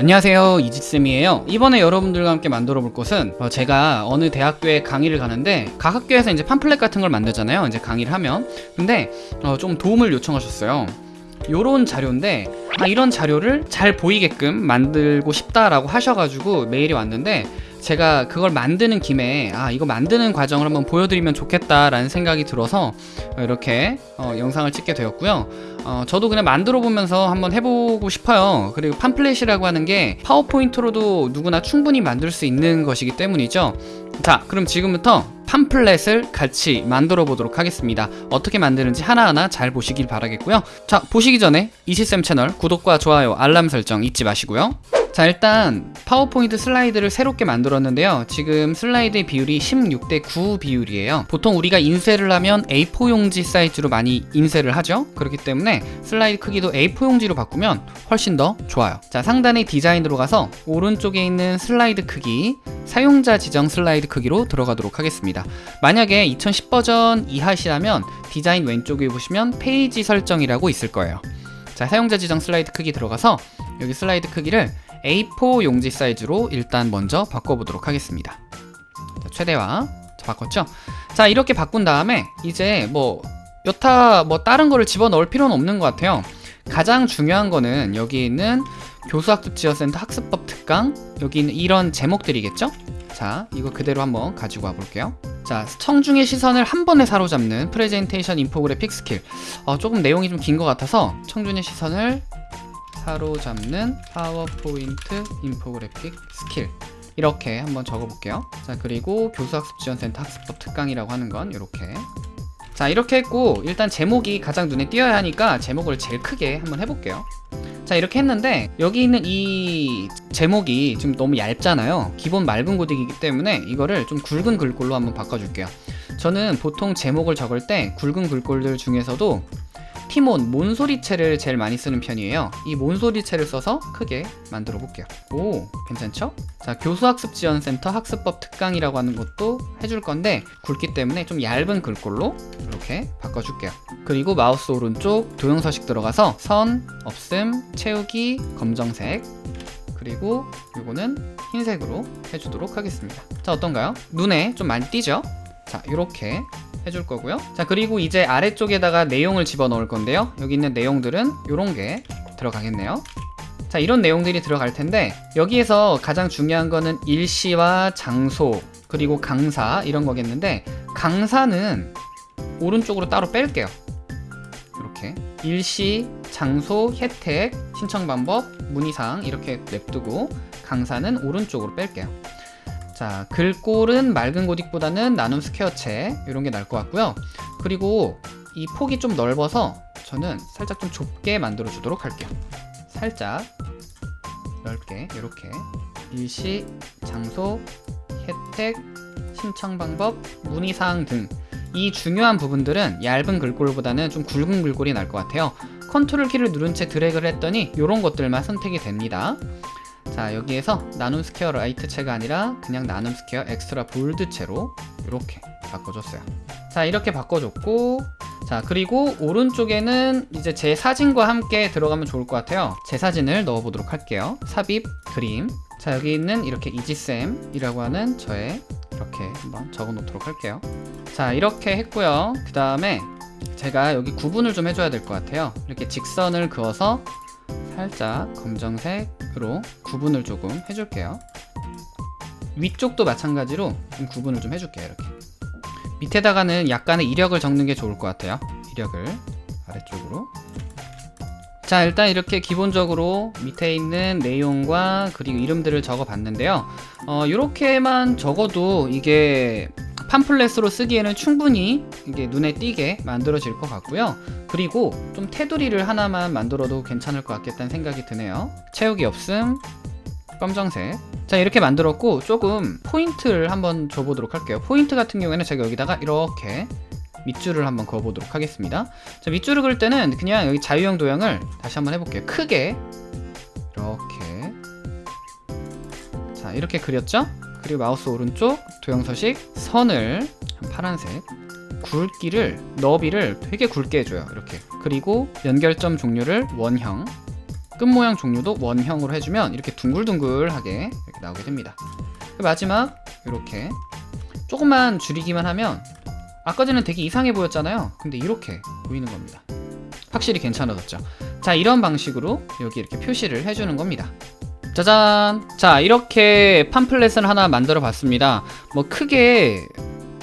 안녕하세요 이지쌤이에요. 이번에 여러분들과 함께 만들어 볼 것은 어, 제가 어느 대학교에 강의를 가는데 각 학교에서 이제 팜플렛 같은 걸 만들잖아요 이제 강의를 하면. 근데 어, 좀 도움을 요청하셨어요. 요런 자료인데 아, 이런 자료를 잘 보이게끔 만들고 싶다라고 하셔가지고 메일이 왔는데 제가 그걸 만드는 김에 아 이거 만드는 과정을 한번 보여드리면 좋겠다라는 생각이 들어서 이렇게 어, 영상을 찍게 되었고요 어, 저도 그냥 만들어 보면서 한번 해보고 싶어요. 그리고 팜플렛이라고 하는 게 파워포인트로도 누구나 충분히 만들 수 있는 것이기 때문이죠. 자 그럼 지금부터 팜플렛을 같이 만들어 보도록 하겠습니다. 어떻게 만드는지 하나하나 잘 보시길 바라겠고요. 자 보시기 전에 이지쌤 채널 구독과 좋아요 알람 설정 잊지 마시고요 자 일단 파워포인트 슬라이드를 새롭게 만들었는데요. 지금 슬라이드의 비율이 16대 9 비율이에요. 보통 우리가 인쇄를 하면 A4 용지 사이즈로 많이 인쇄를 하죠. 그렇기 때문에 슬라이드 크기도 A4 용지로 바꾸면 훨씬 더 좋아요. 자 상단의 디자인으로 가서 오른쪽에 있는 슬라이드 크기 사용자 지정 슬라이드 크기로 들어가도록 하겠습니다. 만약에 2010 버전 이하시라면 디자인 왼쪽에 보시면 페이지 설정이라고 있을 거예요. 자 사용자 지정 슬라이드 크기 들어가서 여기 슬라이드 크기를 A4 용지 사이즈로 일단 먼저 바꿔보도록 하겠습니다. 자, 최대화. 자, 바꿨죠? 자 이렇게 바꾼 다음에 이제 뭐 여타 뭐 다른 거를 집어넣을 필요는 없는 것 같아요. 가장 중요한 거는 여기 있는 교수학습지원센터 학습법 특강. 여기 있는 이런 제목들이겠죠? 자 이거 그대로 한번 가지고 와 볼게요. 자 청중의 시선을 한 번에 사로잡는 프레젠테이션 infographic skill. 어, 조금 내용이 좀 긴 것 같아서 청중의 시선을 사로잡는 파워포인트 infographic skill. 이렇게 한번 적어볼게요. 자 그리고 교수학습지원센터 학습법 특강이라고 하는 건 이렇게. 자 이렇게 했고 일단 제목이 가장 눈에 띄어야 하니까 제목을 제일 크게 한번 해볼게요. 자 이렇게 했는데 여기 있는 이 제목이 지금 너무 얇잖아요. 기본 맑은 코딩이기 때문에 이거를 좀 굵은 글꼴로 한번 바꿔줄게요. 저는 보통 제목을 적을 때 굵은 글꼴들 중에서도 티몬, 몬소리체를 제일 많이 쓰는 편이에요 이 몬소리체를 써서 크게 만들어 볼게요 오 괜찮죠? 자 교수학습지원센터 학습법 특강이라고 하는 것도 해줄 건데 굵기 때문에 좀 얇은 글꼴로 이렇게 바꿔줄게요 그리고 마우스 오른쪽 도형서식 들어가서 선, 없음, 채우기, 검정색 그리고 이거는 흰색으로 해주도록 하겠습니다 자 어떤가요? 눈에 좀 많이 띄죠? 자 이렇게 해줄 거고요. 자 그리고 이제 아래쪽에다가 내용을 집어넣을 건데요. 여기 있는 내용들은 이런 게 들어가겠네요. 자 이런 내용들이 들어갈 텐데 여기에서 가장 중요한 거는 일시와 장소 그리고 강사 이런 거겠는데 강사는 오른쪽으로 따로 뺄게요. 이렇게. 일시, 장소, 혜택, 신청 방법, 문의사항 이렇게 냅두고 강사는 오른쪽으로 뺄게요 자 글꼴은 맑은 고딕보다는 나눔 스퀘어체 이런 게 나을 것 같고요. 그리고 이 폭이 좀 넓어서 저는 살짝 좀 좁게 만들어 주도록 할게요. 살짝 넓게 이렇게. 일시, 장소, 혜택, 신청 방법, 문의사항 등. 이 중요한 부분들은 얇은 글꼴보다는 좀 굵은 글꼴이 나을 것 같아요. 컨트롤 키를 누른 채 드래그를 했더니 이런 것들만 선택이 됩니다 자 여기에서 나눔 스퀘어 light체가 아니라 그냥 나눔 스퀘어 extra bold체로 이렇게 바꿔줬어요. 자 이렇게 바꿔줬고 자 그리고 오른쪽에는 이제 제 사진과 함께 들어가면 좋을 것 같아요. 제 사진을 넣어보도록 할게요. 삽입 그림. 자 여기 있는 이렇게 이지쌤이라고 하는 저의 이렇게 한번 적어 놓도록 할게요. 자 이렇게 했고요. 그 다음에 제가 여기 구분을 좀 해줘야 될 것 같아요. 이렇게 직선을 그어서 살짝 검정색으로 구분을 조금 해줄게요. 위쪽도 마찬가지로 좀 구분을 좀 해줄게요 이렇게. 밑에다가는 약간의 이력을 적는 게 좋을 것 같아요. 이력을 아래쪽으로. 자 일단 이렇게 기본적으로 밑에 있는 내용과 그리고 이름들을 적어 봤는데요. 어, 이렇게만 적어도 이게 팜플렛으로 쓰기에는 충분히 이게 눈에 띄게 만들어질 것 같고요. 그리고 좀 테두리를 하나만 만들어도 괜찮을 것 같겠다는 생각이 드네요. 채우기 없음. 검정색. 자 이렇게 만들었고 조금 포인트를 한번 줘보도록 할게요. 포인트 같은 경우에는 제가 여기다가 이렇게 밑줄을 한번 그어보도록 하겠습니다. 자 밑줄을 그을 때는 그냥 여기 자유형 도형을 다시 한번 해볼게요. 크게. 이렇게. 자 이렇게 그렸죠 그리고 마우스 오른쪽 도형 서식 선을 파란색 굵기를 너비를 되게 굵게 해줘요 이렇게 그리고 연결점 종류를 원형 끝 모양 종류도 원형으로 해주면 이렇게 둥글둥글하게 이렇게 나오게 됩니다. 그 마지막 이렇게 조금만 줄이기만 하면 아까 전에 되게 이상해 보였잖아요. 근데 이렇게 보이는 겁니다. 확실히 괜찮아졌죠. 자, 이런 방식으로 여기 이렇게 표시를 해주는 겁니다. 짜잔! 자, 이렇게 팜플렛을 하나 만들어 봤습니다. 뭐 크게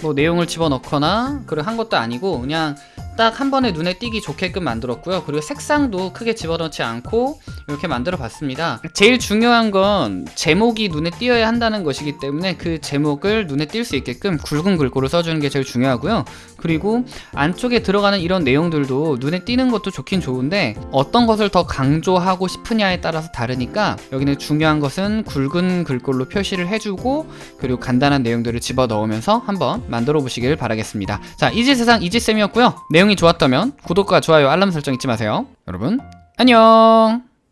뭐 내용을 집어넣거나 그런 한 것도 아니고 그냥 딱 한 번에 눈에 띄기 좋게끔 만들었고요. 그리고 색상도 크게 집어넣지 않고 이렇게 만들어 봤습니다. 제일 중요한 건 제목이 눈에 띄어야 한다는 것이기 때문에 그 제목을 눈에 띌 수 있게끔 굵은 글꼴을 써주는 게 제일 중요하고요. 그리고 안쪽에 들어가는 이런 내용들도 눈에 띄는 것도 좋긴 좋은데 어떤 것을 더 강조하고 싶으냐에 따라서 다르니까 여기는 중요한 것은 굵은 글꼴로 표시를 해주고 그리고 간단한 내용들을 집어 넣으면서 한번 만들어 보시길 바라겠습니다. 자, 이지세상 이지쌤이었고요. 내용이 좋았다면 구독과 좋아요, 알람 설정 잊지 마세요. 여러분, 안녕!